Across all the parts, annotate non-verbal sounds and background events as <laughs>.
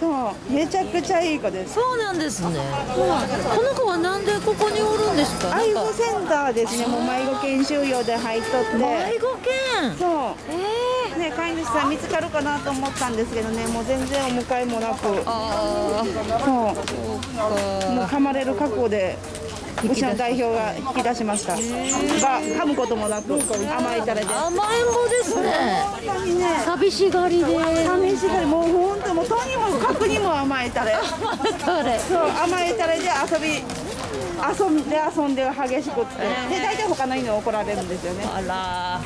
そう。めちゃくちゃいい子です。そうなんですね、この子はなんでここにおるんですか？愛護センターですね。もう迷子研修用で入っとって。迷子犬。そう。えね飼い主さん見つかるかなと思ったんですけどね。もう全然お迎えもなく。ー、ああそうもう噛まれる覚悟でうちの代表が引き出しました。が噛むこともなく甘えたれで甘えん坊ですね。寂しがりで。試しがり。もう本当もうとにもかくにも甘えたれ。そう甘えたれで遊び遊んで遊んで激しくって。で大体他の犬に怒られるんですよね。あら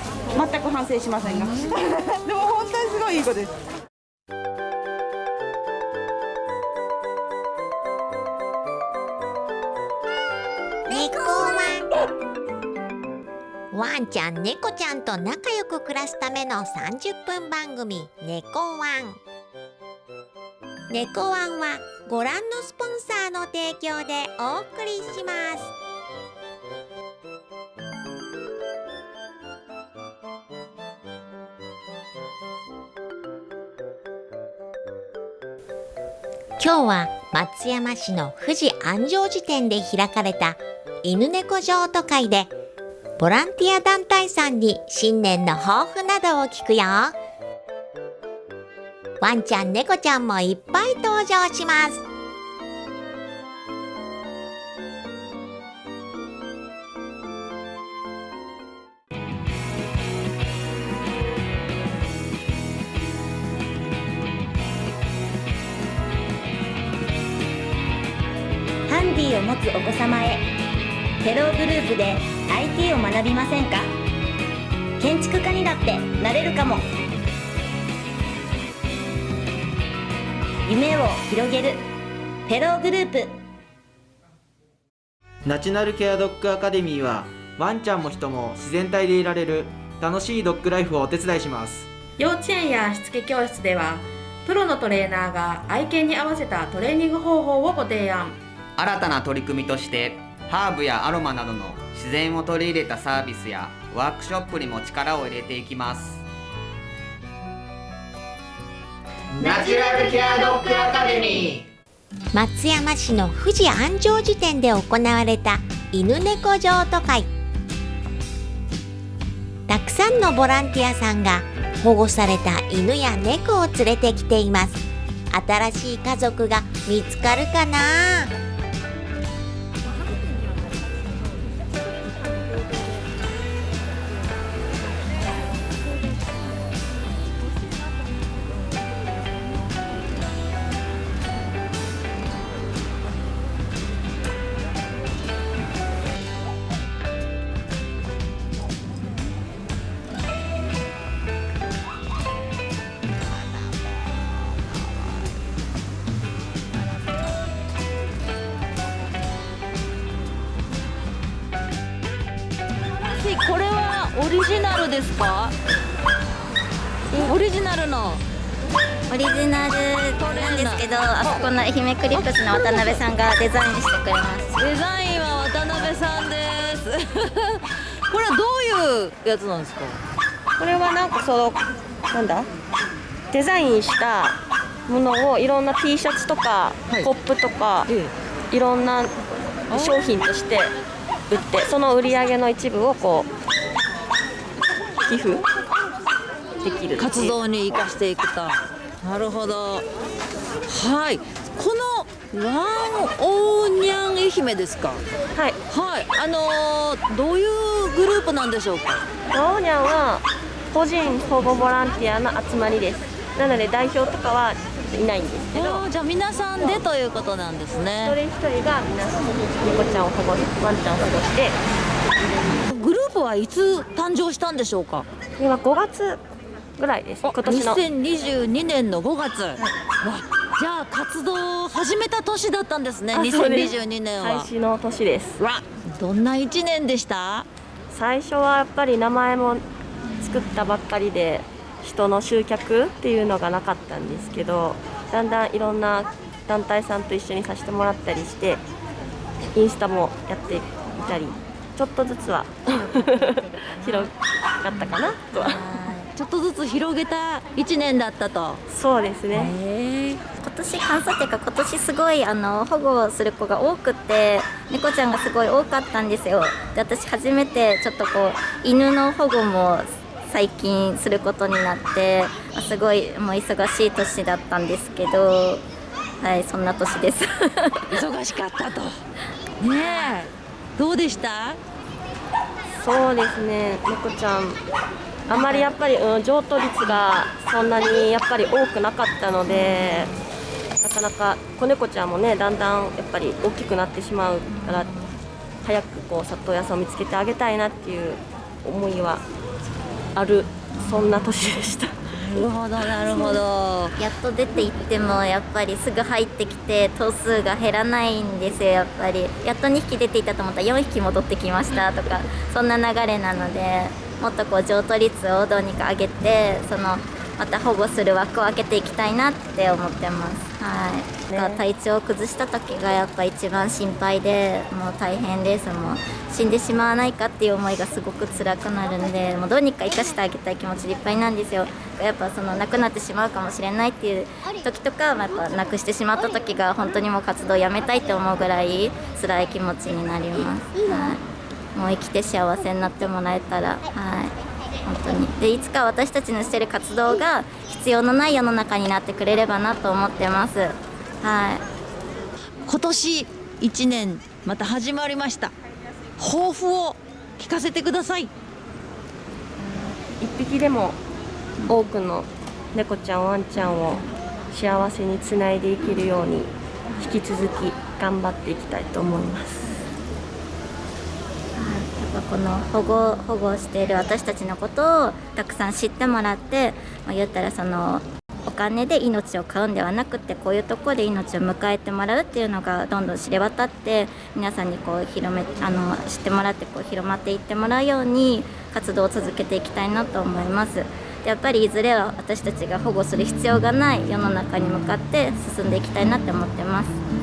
全く反省しませんが。<laughs> でも本当にすごいいい子ですワンちゃん猫ちゃんと仲良く暮らすための30分番組「猫ワン」猫ワンはご覧のスポンサーの提供でお送りします。今日は松山市の富士安城寺店で開かれた犬猫譲渡会でボランティア団体さんに新年の抱負などを聞くよ。ワンちゃん猫ちゃんもいっぱい登場します。ハンディを持つお子様へ。テログループで学びませんか？建築家にだってなれるかも。夢を広げる。テログループ。ナチュラルケアドッグアカデミーはワンちゃんも人も自然体でいられる。楽しいドッグライフをお手伝いします。幼稚園やしつけ教室ではプロのトレーナーが愛犬に合わせたトレーニング方法をご提案。新たな取り組みとしてハーブやアロマなどの自然を取り入れたサービスやワークショップにも力を入れていきます。ナチュラルケアドッグアカデミー。松山市の富士安城寺店で行われた犬猫譲渡会。たくさんのボランティアさんが保護された犬や猫を連れてきています。新しい家族が見つかるかな？けどあそこの愛媛クリップスの渡辺さんがデザインしてくれます。デザインは渡辺さんです。<laughs> これはどういうやつなんですか？これはなんかそのなんだ？デザインしたものをいろんな T シャツとか、はい。コップとかえいろんな商品として売ってその売り上げの一部をこう寄付できる活動に生かしていくと。なるほどはい。このワンオーニャン愛媛ですか？はい。はい。あのーどういうグループなんでしょうか？ワオニャンは個人保護ボランティアの集まりです。なので代表とかはいないんですけど。じゃあ皆さんでということなんです一人ね一人が皆さん猫ちゃんを保護ワンちゃんを保護して。グループはいつ誕生したんでしょうか？今5月ぐらいです。今年の。2022年の5月、わじゃあ活動を始めた年だったんですねあそうです。2022年は。開始の年です。わどんな1年でした？最初はやっぱり名前も作ったばっかりで人の集客っていうのがなかったんですけどだんだんいろんな団体さんと一緒にさせてもらったりしてインスタもやっていたりちょっとずつは <laughs> 広がったかなとは。ちょっとずつ広げた1年だったと。そうですね今年乾燥っていうか今年すごいあの保護する子が多くて猫ちゃんがすごい多かったんですよ。で私初めてちょっとこう犬の保護も最近することになってすごいもう忙しい年だったんですけどはいそんな年です。忙しかったと。<laughs> ねえ。どうでした？そうですね。猫ちゃんあまりやっぱり、うん、譲渡率がそんなにやっぱり多くなかったのでなかなか子猫ちゃんもねだんだんやっぱり大きくなってしまうから早くこう里親さんを見つけてあげたいなっていう思いはあるそんな年でした。なるほどなるほど。やっと出て行ってもやっぱりすぐ入ってきて頭数が減らないんですよやっぱり。やっと2匹出ていたと思ったら4匹戻ってきましたとかそんな流れなのでもっとこう譲渡率をどうにか上げてそのまた保護する枠を開けていきたいなって思ってます。はい、ね、体調を崩した時がやっぱ一番心配でもう大変です。もう死んでしまわないかっていう思いがすごく辛くなるんでもうどうにか生かしてあげたい気持ちでいっぱいなんですよ。やっぱその亡くなってしまうかもしれないっていう時とか、まあ、やっぱ亡くしてしまった時が本当にもう活動をやめたいって思うぐらい辛い気持ちになります、はい、もう生きて幸せになってもらえたらはい。本当に。でいつか私たちのしてる活動が必要のない世の中になってくれればなと思ってます。はい。今年1年また始まりました。抱負を聞かせてください。一匹でも多くの猫ちゃんワンちゃんを幸せにつないでいけるように引き続き頑張っていきたいと思いますやっぱこの保護保護している私たちのことをたくさん知ってもらって、まあ、言ったらそのお金で命を買うんではなくてこういうとこで命を迎えてもらうっていうのがどんどん知れ渡って皆さんにこう広めあの知ってもらってこう広まっていってもらうように活動を続けていきたいなと思います。やっぱりいずれは私たちが保護する必要がない世の中に向かって進んでいきたいなって思ってます。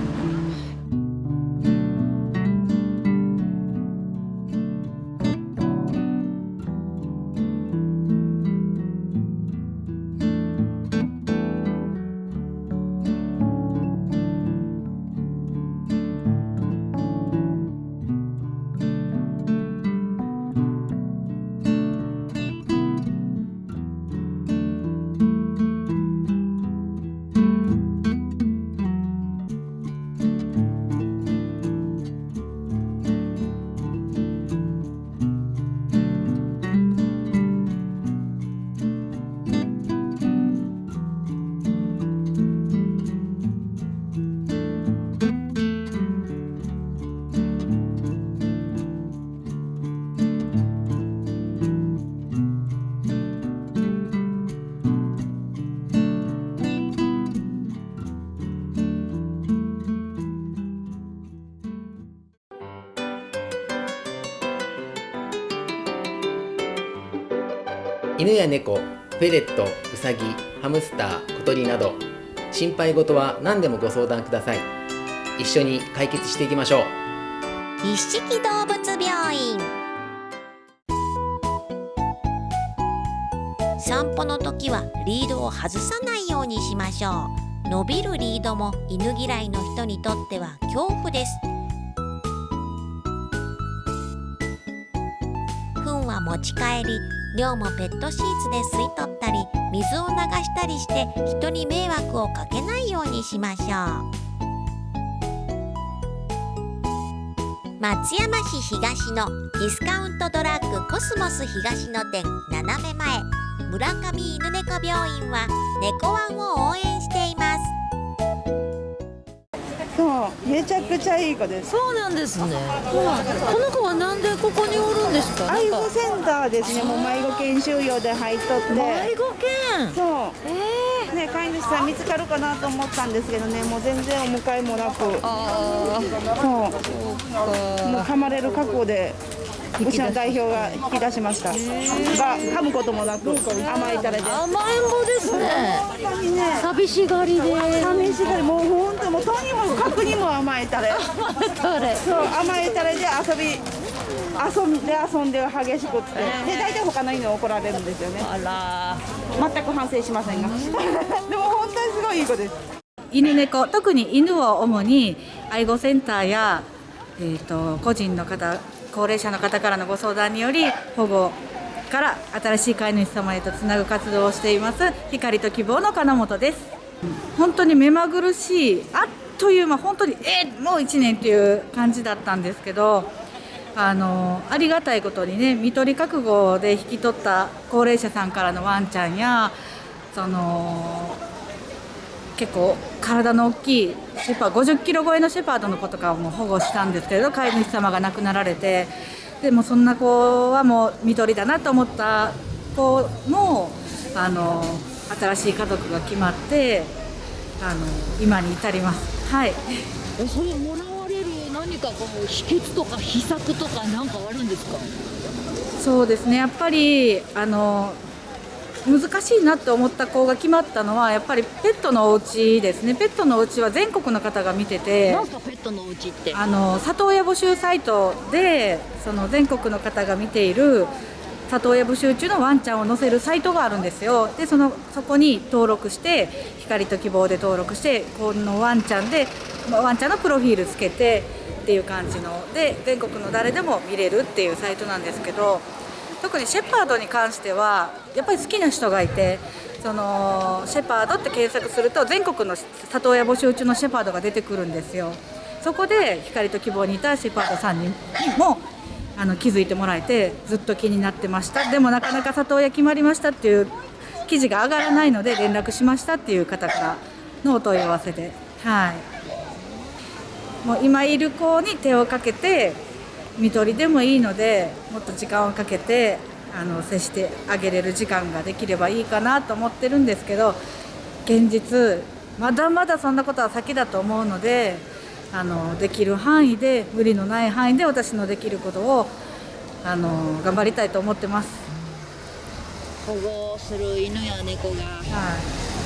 や猫フェレットウサギハムスター小鳥など心配事は何でもご相談ください。一緒に解決していきましょう。一色動物病院。散歩の時はリードを外さないようにしましょう。伸びるリードも犬嫌いの人にとっては恐怖です。糞は持ち帰り量もペットシーツで吸い取ったり水を流したりして人に迷惑をかけないようにしましょう。松山市東のディスカウントドラッグコスモス東の店斜め前。村上犬猫病院は猫ワンを応援しています。そうめちゃくちゃいい子です。そうなんですね、この子はなんでここにおるんですか？愛護センターですね。もう迷子研修用で入っとって。迷子犬そう。えね飼い主さん見つかるかなと思ったんですけどね。もう全然お迎えもなく。あそう。もう噛まれる覚悟でうちの代表が引き出しました。が噛むこともなく甘えたれであ甘えん坊ですね。寂しがりで。試しがり。もう本当もうとにもかくにも甘えたれ。誰そう甘えたれで遊び遊んで遊んで激しくって。で大体他の犬怒られるんですよね。あら全く反省しませんが。<laughs> でも本当にすごいいい子です。犬猫。特に犬を主に愛護センターや、えー、と個人の方高齢者の方からのご相談により保護から新しい飼い主様へとつなぐ活動をしています光と希望の金本です。本当に目まぐるしいあっという間本当にえー、もう1年っていう感じだったんですけどあのありがたいことにね看取り覚悟で引き取った高齢者さんからのワンちゃんやその結構体の大きいシェパー50キロ超えのシェパードの子とかも保護したんですけれど飼い主様が亡くなられてでもそんな子はもう看取りだなと思った子もあの新しい家族が決まってあの今に至ります。はい。それもらわれる何かこう秘訣とか秘策とか何かあるんですか？そうですね。やっぱりあの難しいなって思った子が決まったのはやっぱりペットのお家ですね。ペットのお家は全国の方が見ててなんすかペットのお家って？あの里親募集サイトでその全国の方が見ている里親募集中のワンちゃんを載せるサイトがあるんですよ。でそのそこに登録して光と希望で登録してこのワンちゃんでワンちゃんのプロフィールつけてっていう感じの。で全国の誰でも見れるっていうサイトなんですけど特にシェパードに関してはやっぱり好きな人がいてそのシェパードって検索すると全国の里親募集中のシェパードが出てくるんですよ。そこで光と希望にいたシェパードさんにもあの気づいてもらえてずっと気になってました。でもなかなか里親決まりましたっていう記事が上がらないので連絡しましたっていう方からのお問い合わせで。はい。もう今いる子に手をかけて看取りでもいいのでもっと時間をかけてあの接してあげれる時間ができればいいかなと思ってるんですけど現実まだまだそんなことは先だと思うのであのできる範囲で無理のない範囲で私のできることをあの頑張りたいと思ってます。保護する犬や猫が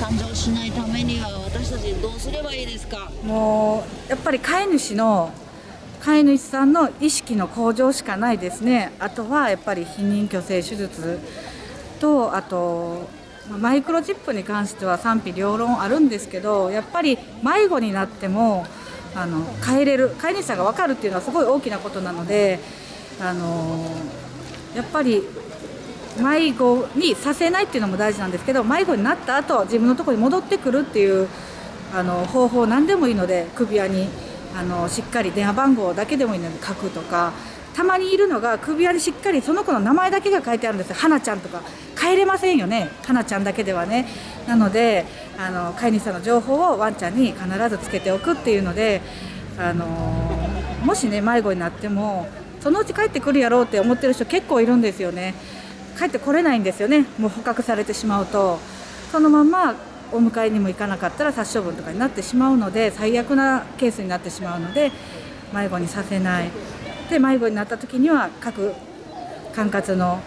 誕生しないためには私たちどうすればいいですか？もうやっぱり飼い主の飼い主さんの意識の向上しかないですね。あとはやっぱり避妊去勢手術とあとマイクロチップに関しては賛否両論あるんですけどやっぱり迷子になってもあの帰れる飼い主さんが分かるっていうのはすごい大きなことなのであのやっぱり迷子にさせないっていうのも大事なんですけど迷子になった後自分のとこに戻ってくるっていうあの方法何でもいいので首輪にあのしっかり電話番号だけでもいいので書くとかたまにいるのが首輪にしっかりその子の名前だけが書いてあるんですよ。花ちゃんとか。帰れませんよね。花ちゃんだけではね。なのであの飼い主さんの情報をワンちゃんに必ずつけておくっていうのであのもしね迷子になってもそのうち帰ってくるやろうって思ってる人結構いるんですよね。帰ってこれないんですよね。もう捕獲されてしまうと。そのままお迎えにも行かなかったら殺処分とかになってしまうので最悪なケースになってしまうので迷子にさせないで迷子になった時には各管轄の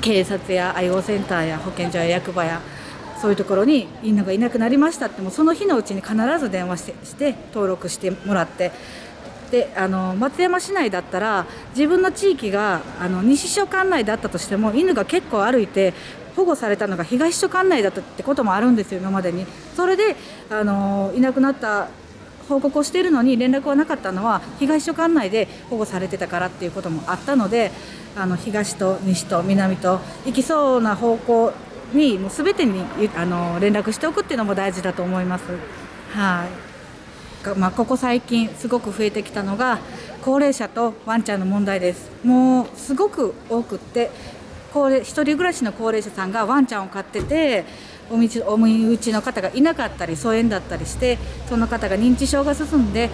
警察や愛護センターや保健所や役場やそういうところに犬がいなくなりましたってもその日のうちに必ず電話してして登録してもらってであの松山市内だったら自分の地域があの西署管内だったとしても犬が結構歩いて保護されたのが東署管内だったってこともあるんですよ今までに。それであのいなくなった報告をしているのに連絡はなかったのは東署管内で保護されてたからっていうこともあったのであの東と西と南と行きそうな方向にもう全てにあの連絡しておくっていうのも大事だと思います。はい。まあ、ここ最近すごく増えてきたのが高齢者とワンちゃんの問題です。もうすごく多くって高齢一人暮らしの高齢者さんがワンちゃんを飼っててお身内の方がいなかったり疎遠だったりしてその方が認知症が進んで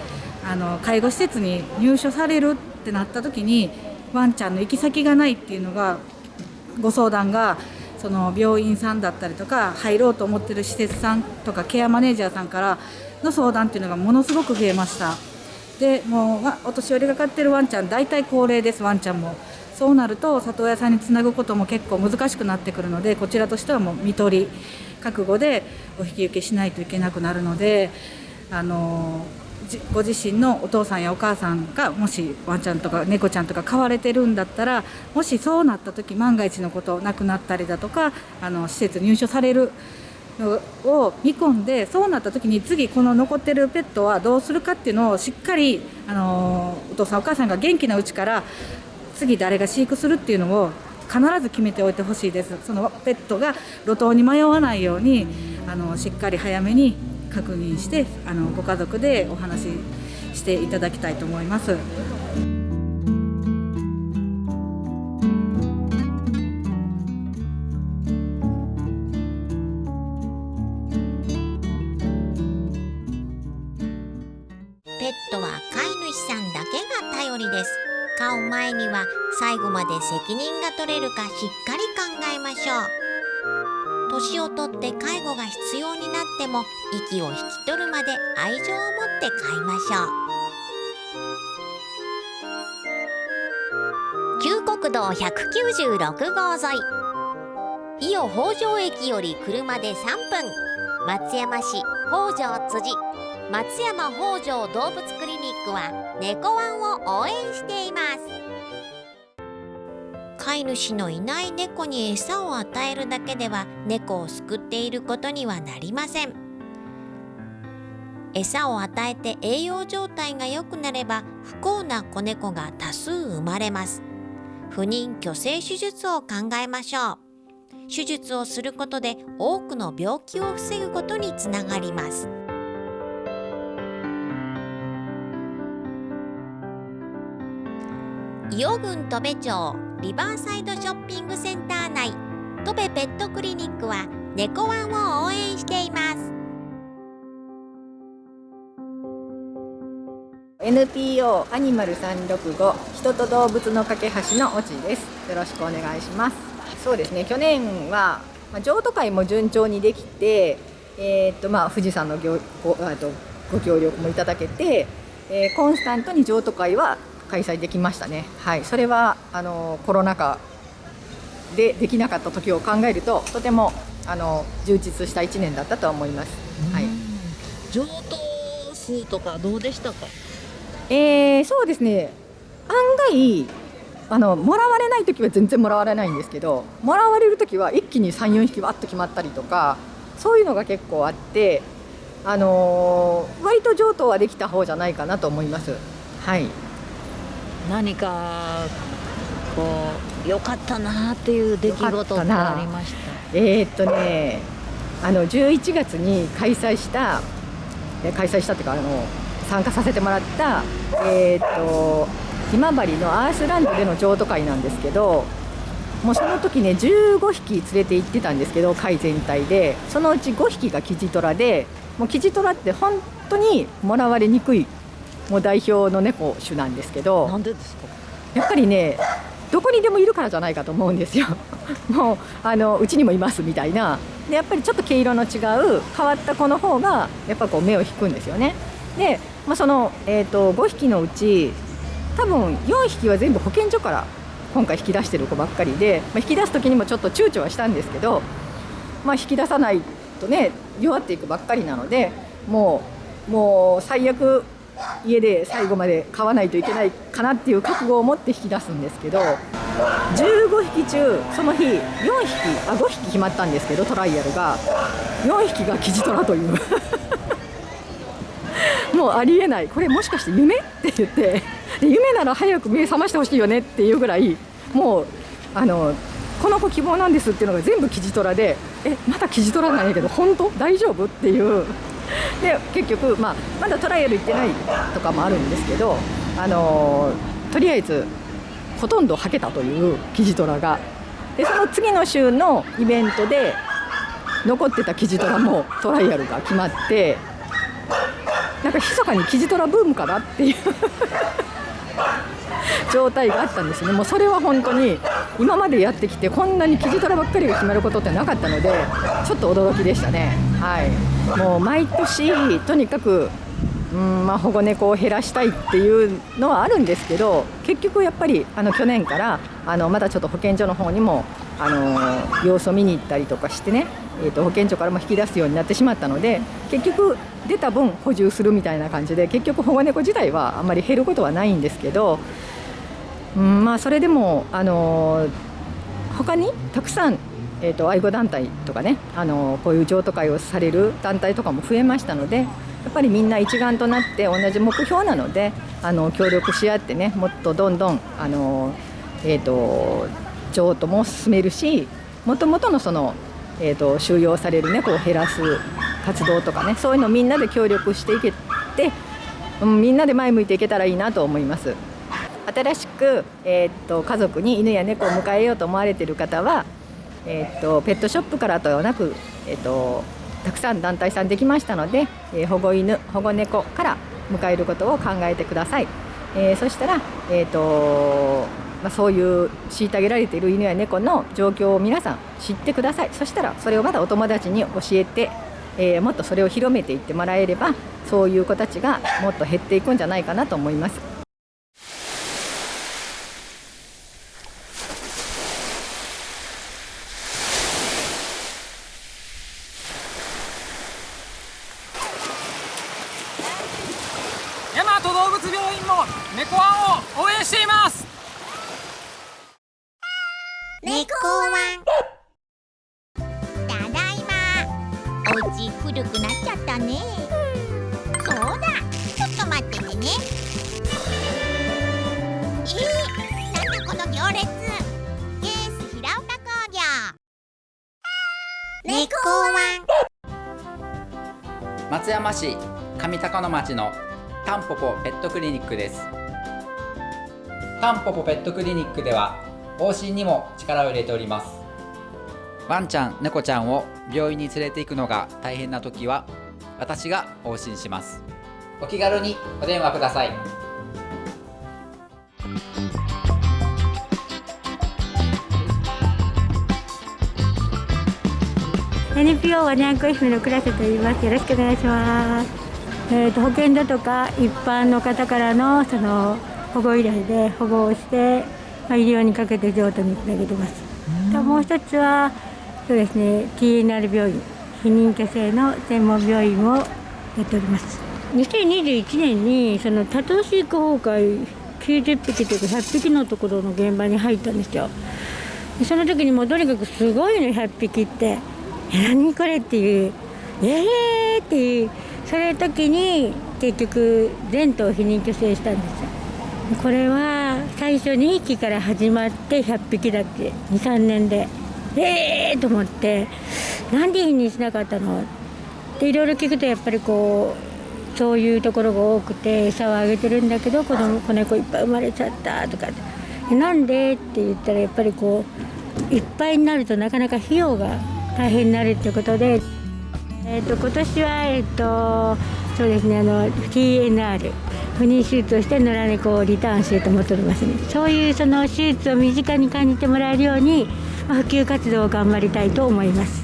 あの介護施設に入所されるってなった時にワンちゃんの行き先がないっていうのがご相談がその病院さんだったりとか入ろうと思ってる施設さんとかケアマネージャーさんからの相談っていうのがものすごく増えましたでもうお年寄りが飼ってるワンちゃん大体高齢ですワンちゃんも。そうなると里親さんにつなぐことも結構難しくなってくるのでこちらとしてはもう看取り覚悟でお引き受けしないといけなくなるのであのご自身のお父さんやお母さんがもしワンちゃんとか猫ちゃんとか飼われてるんだったらもしそうなった時万が一のこと亡くなったりだとかあの施設入所されるのを見込んでそうなった時に次この残ってるペットはどうするかっていうのをしっかり、あのお父さんお母さんが元気なうちから次誰が飼育するっていうのを必ず決めておいてほしいですそのペットが路頭に迷わないようにあのしっかり早めに確認してあのご家族でお話ししていただきたいと思います。れるかしっかり考えましょう。年をとって介護が必要になっても息を引き取るまで愛情を持って飼いましょう。旧国道196号沿い。伊予北条駅より車で3分。松山市北条辻。松山北条動物クリニックは猫ワンを応援しています。飼い主のいない猫に餌を与えるだけでは猫を救っていることにはなりません。餌を与えて栄養状態が良くなれば不幸な子猫が多数生まれます。不妊去勢手術を考えましょう。手術をすることで多くの病気を防ぐことにつながります。伊予郡戸部町リバーサイドショッピングセンター内。戸部ペットクリニックは猫ワンを応援しています。NPO アニマル365人と動物の架け橋のオチです。よろしくお願いします。そうですね去年は、まあ、譲渡会も順調にできてえー、っとまあ富士山のごごあとご協力もいただけて、えー、コンスタントに譲渡会は開催できましたね。はい。それはあのコロナ禍でできなかった時を考えるととてもあの充実した1年だったと思います、はい、譲渡数とかどうでしたか？えー、そうですね。案外あのもらわれない時は全然もらわれないんですけどもらわれる時は一気に34匹わっと決まったりとかそういうのが結構あって、あのー、割と譲渡はできた方じゃないかなと思います。はい、何かこう良かったなっていう出来事ってありました？えー、っとねあの11月に開催した開催したっていうかあの参加させてもらった、えー、っと今治のアースランドでの譲渡会なんですけどもうその時ね15匹連れて行ってたんですけど会全体で。そのうち5匹がキジトラでもうキジトラって本当にもらわれにくいもう代表の猫種なんですけどなんでですか？やっぱりねどこにでもいるからじゃないかと思うんですよ。<laughs> もうあのうちにもいますみたいな。でやっぱりちょっと毛色の違う変わった子の方がやっぱこう目を引くんですよね。で、まあ、その、えーと、5匹のうち多分4匹は全部保健所から今回引き出してる子ばっかりで、まあ、引き出す時にもちょっと躊躇はしたんですけど、まあ、引き出さないとね弱っていくばっかりなのでもうもう最悪家で最後まで飼わないといけないかなっていう覚悟を持って引き出すんですけど15匹中その日4匹あ5匹決まったんですけどトライアルが4匹がキジトラという。<laughs> もうありえない。これもしかして夢？って言ってで夢なら早く目覚ましてほしいよねっていうぐらいもうあのこの子希望なんですっていうのが全部キジトラでえまだキジトラなんやけど本当？大丈夫？っていう。で結局、まあ、まだトライアル行ってないとかもあるんですけど、あのとりあえずほとんどはけたというキジトラが。でその次の週のイベントで残ってたキジトラもトライアルが決まってなんか密かにキジトラブームかなっていう。状態があったんですね。もうそれは本当に今までやってきてこんなにキジトラばっかりが決まることってなかったのでちょっと驚きでしたね。はい。もう毎年とにかくうんまあ、保護猫を減らしたいっていうのはあるんですけど結局やっぱりあの去年からあのまたちょっと保健所の方にもあの様子を見に行ったりとかしてね、えー、と保健所からも引き出すようになってしまったので結局出た分補充するみたいな感じで結局保護猫自体はあんまり減ることはないんですけど、うんまあ、それでもあの他にたくさんえーと、愛護団体とかねあのこういう譲渡会をされる団体とかも増えましたのでやっぱりみんな一丸となって同じ目標なのであの協力し合ってねもっとどんどんあの、えーと、譲渡も進めるしもともとのその、えーと、収容される猫を減らす活動とかねそういうのみんなで協力していけて、うん、みんなで前向いていけたらいいなと思います。新しく、えー、と家族に犬や猫を迎えようと思われている方はえーと、ペットショップからとはなく、えーと、たくさん団体さんできましたので、えー、保護犬保護猫から迎えることを考えてください、えー、そしたら、えーとまあ、そういう虐げられている犬や猫の状況を皆さん知ってくださいそしたらそれをまたお友達に教えて、えー、もっとそれを広めていってもらえればそういう子たちがもっと減っていくんじゃないかなと思います。猫ワンを応援しています。猫ワン。ただいま。お家古くなっちゃったね。そうだ。ちょっと待っててね。えー、なんだこの行列。ケース平岡工業。猫ワン。松山市上高野町のタンポポペットクリニックです。タンポポペットクリニックでは往診にも力を入れております。ワンちゃん猫ちゃんを病院に連れて行くのが大変な時は私が往診します。お気軽にお電話ください。NPO ワニャンコ FM の倉瀬と言います。よろしくお願いします。えーと保健所とか一般の方からのその保護依頼で保護をして、まあ、医療にかけて譲渡につなげてます。ともう一つはそうですね TNR 病院避妊去勢の専門病院をやっております。2021年にその多頭飼育崩壊90匹というか100匹のところの現場に入ったんですよ。その時にもうとにかくすごいね100匹って。何これっていう。ええー、っていうそれ時に結局全頭避妊去勢したんですこれは最初2匹から始まって100匹だって23年で。ええー、と思って。なんで否認しなかったの？っていろいろ聞くとやっぱりこうそういうところが多くて餌をあげてるんだけど子供子猫いっぱい生まれちゃったとかなんで？って言ったらやっぱりこういっぱいになるとなかなか費用が大変になるってことで、えーと、今年はえっ、ー、とそうですねあの TNR 不妊手術をして野良猫をリターンしようと思っておりますね。そういうその手術を身近に感じてもらえるように、まあ、普及活動を頑張りたいと思います。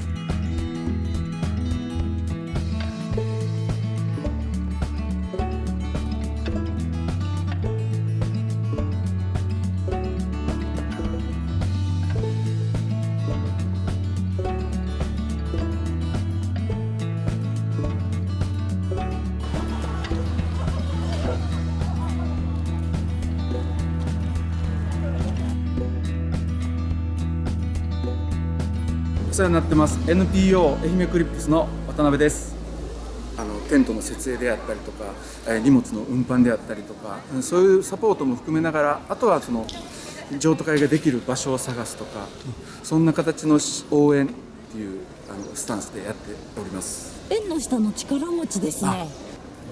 世話になってます。NPO 愛媛クリップスの渡辺です。あのテントの設営であったりとか荷物の運搬であったりとかそういうサポートも含めながらあとはその譲渡会ができる場所を探すとかそんな形の応援っていうあのスタンスでやっております。縁の下の力持ちですね。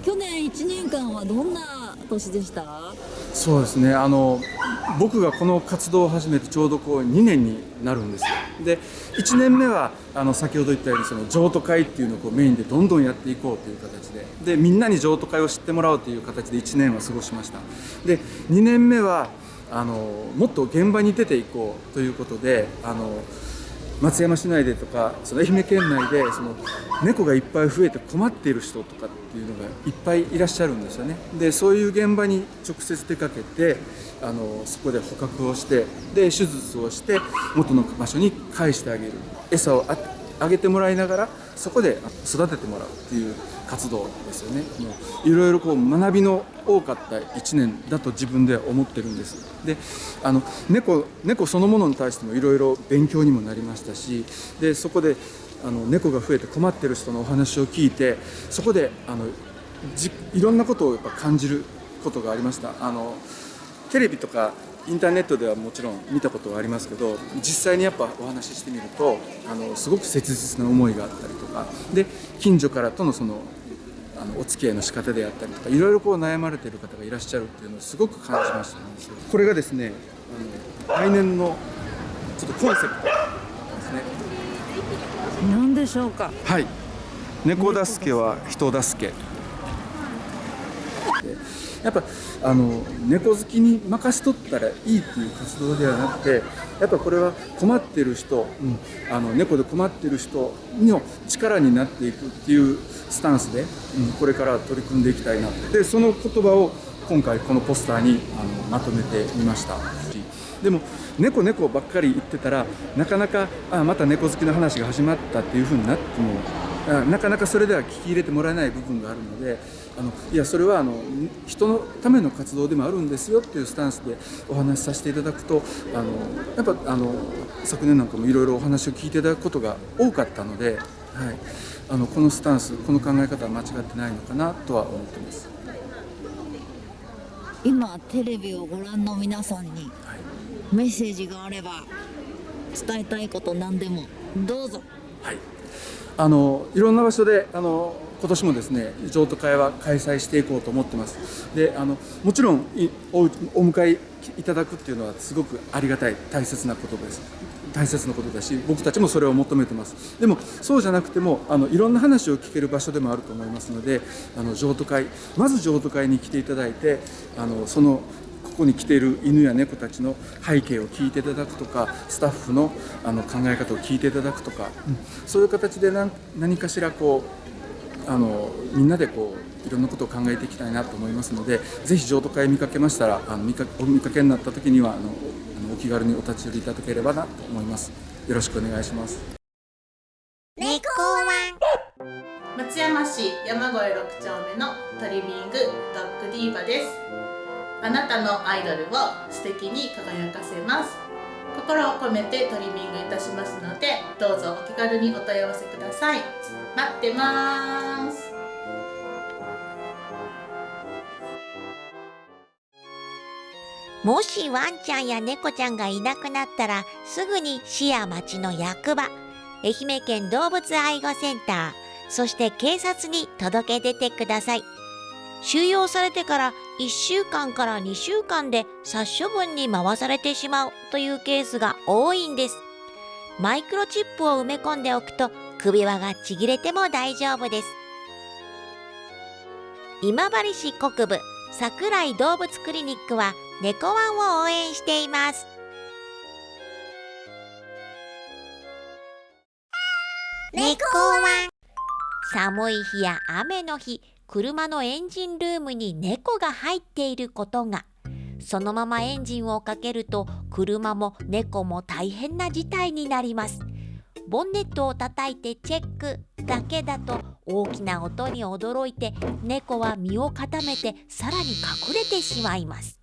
去年1年間はどんな年でした？そうですね。あの僕がこの活動を始めてちょうどこう2年になるんですよ。で1年目はあの先ほど言ったようにその譲渡会っていうのをこうメインでどんどんやっていこうという形で。でみんなに譲渡会を知ってもらうという形で1年は過ごしました。で2年目はあのもっと現場に出ていこうということであの松山市内でとかその愛媛県内でその猫がいっぱい増えて困っている人とかっていうのがいっぱいいらっしゃるんですよね。でそういう現場に直接出かけてあのそこで捕獲をしてで手術をして元の場所に返してあげる。餌をあげてもらいながらそこで育ててもらうっていう活動ですよね。いろいろこう学びの多かった1年だと自分では思ってるんです。であの猫猫そのものに対してもいろいろ勉強にもなりましたしでそこであの猫が増えて困ってる人のお話を聞いてそこであのじいろんなことをやっぱ感じることがありました。あのテレビとかインターネットではもちろん見たことはありますけど実際にやっぱお話ししてみるとあのすごく切実な思いがあったりとか。で近所からとのそのあのお付き合いの仕方であったりとかいろいろこう悩まれている方がいらっしゃるっていうのをすごく感じましたね。これがですねあの来年のちょっとコンセプトですね。何でしょうか？はい。猫助けは人助けやっぱあの猫好きに任せとったらいいっていう活動ではなくてやっぱこれは困ってる人、うん、あの猫で困ってる人の力になっていくっていうスタンスで、うん、これから取り組んでいきたいなでその言葉を今回このポスターにあのまとめてみました。でも猫猫ばっかり言ってたらなかなかあまた猫好きの話が始まったっていうふうになってもなかなかそれでは聞き入れてもらえない部分があるのであのいやそれはあの人のための活動でもあるんですよっていうスタンスでお話しさせていただくとあのやっぱあの昨年なんかもいろいろお話を聞いていただくことが多かったので、はい、あのこのスタンスこの考え方は間違ってないのかなとは思ってます。今テレビをご覧の皆さんにメッセージがあれば伝えたいこと何でもどうぞ。はいあのいろんな場所であの今年もですね譲渡会は開催していこうと思ってます。であのもちろんおお迎えいただくっていうのはすごくありがたい大切なことです。大切なことだし僕たちもそれを求めてます。でもそうじゃなくてもあのいろんな話を聞ける場所でもあると思いますのであの譲渡会まず譲渡会に来ていただいてあのそのここに来ている犬や猫たちの背景を聞いていただくとかスタッフのあの考え方を聞いていただくとか、うん、そういう形で何何かしらこうあのみんなでこういろんなことを考えていきたいなと思いますのでぜひ譲渡会見かけましたらあの見かお見かけになった時にはあのあのお気軽にお立ち寄りいただければなと思います。よろしくお願いします。猫ワン。松山市山越6丁目のトリミングドッグディーバです。あなたのアイドルを素敵に輝かせます。心を込めてトリミングいたしますのでどうぞお気軽にお問い合わせください待ってます。もしワンちゃんや猫ちゃんがいなくなったらすぐに市や町の役場愛媛県動物愛護センターそして警察に届け出てください。収容されてから1週間から2週間で殺処分に回されてしまうというケースが多いんです。マイクロチップを埋め込んでおくと首輪がちぎれても大丈夫です。今治市国部桜井動物クリニックは猫ワンを応援しています。猫ワン。寒い日や雨の日車のエンジンルームに猫が入っていることが。そのままエンジンをかけると車も猫も大変な事態になりますボンネットを叩いてチェックだけだと大きな音に驚いて猫は身を固めてさらに隠れてしまいます。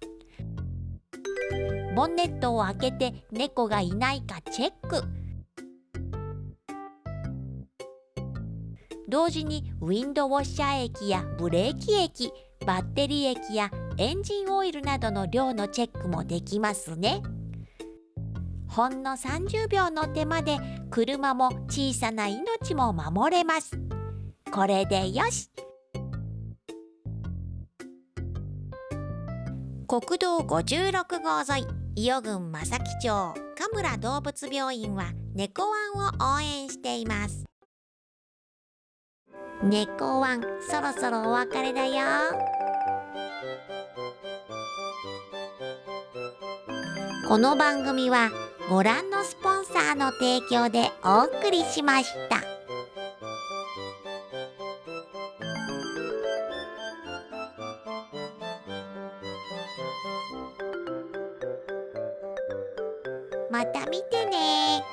ボンネットを開けて猫がいないかチェック。同時にウィンドウォッシャー液やブレーキ液バッテリー液やエンジンオイルなどの量のチェックもできますね。ほんの30秒の手間で車も小さな命も守れます。これでよし。国道56号沿い伊予郡正木町神村動物病院は猫ワンを応援しています。猫ワンそろそろお別れだよ。この番組はご覧のスポンサーの提供でお送りしました。また見てね